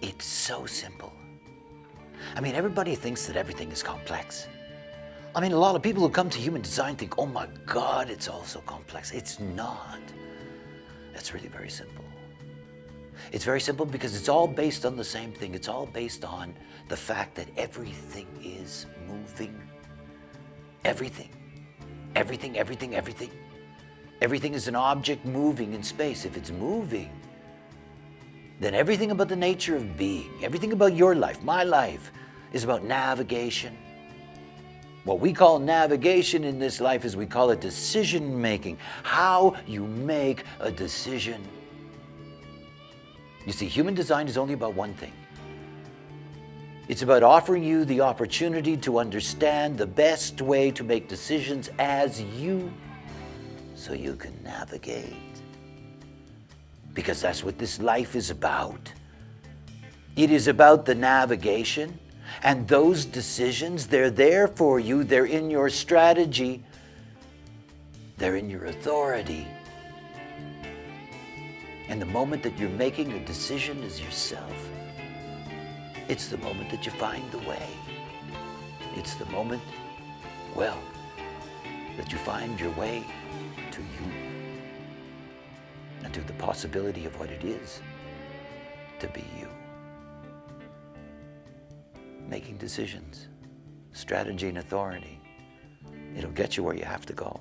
It's so simple. I mean, everybody thinks that everything is complex. I mean, a lot of people who come to human design think, oh my God, it's all so complex. It's not. It's really very simple. It's very simple because it's all based on the same thing. It's all based on the fact that everything is moving. Everything. Everything, everything, everything. Everything is an object moving in space. If it's moving, then everything about the nature of being, everything about your life, my life, is about navigation. What we call navigation in this life is we call it decision making. How you make a decision. You see, human design is only about one thing. It's about offering you the opportunity to understand the best way to make decisions as you, so you can navigate. Because that's what this life is about. It is about the navigation and those decisions, they're there for you, they're in your strategy, they're in your authority. And the moment that you're making a decision is yourself. It's the moment that you find the way. It's the moment, well, that you find your way to you to the possibility of what it is to be you. Making decisions, strategy and authority, it'll get you where you have to go.